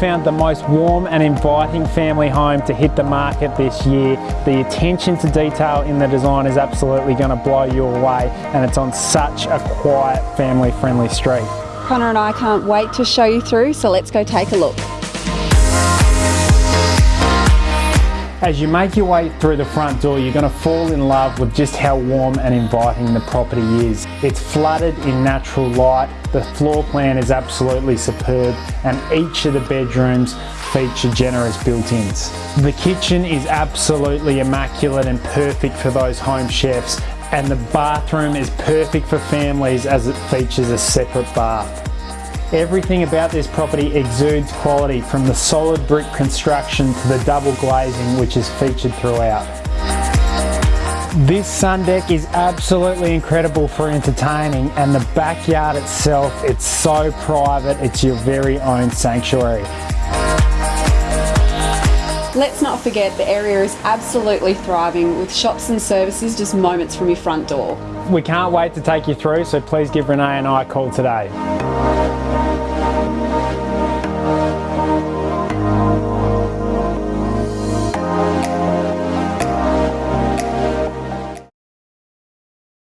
found the most warm and inviting family home to hit the market this year. The attention to detail in the design is absolutely going to blow you away and it's on such a quiet family friendly street. Connor and I can't wait to show you through so let's go take a look. As you make your way through the front door, you're going to fall in love with just how warm and inviting the property is. It's flooded in natural light, the floor plan is absolutely superb, and each of the bedrooms feature generous built-ins. The kitchen is absolutely immaculate and perfect for those home chefs, and the bathroom is perfect for families as it features a separate bath. Everything about this property exudes quality from the solid brick construction to the double glazing which is featured throughout. This sun deck is absolutely incredible for entertaining and the backyard itself, it's so private, it's your very own sanctuary. Let's not forget the area is absolutely thriving with shops and services just moments from your front door. We can't wait to take you through so please give Renee and I a call today.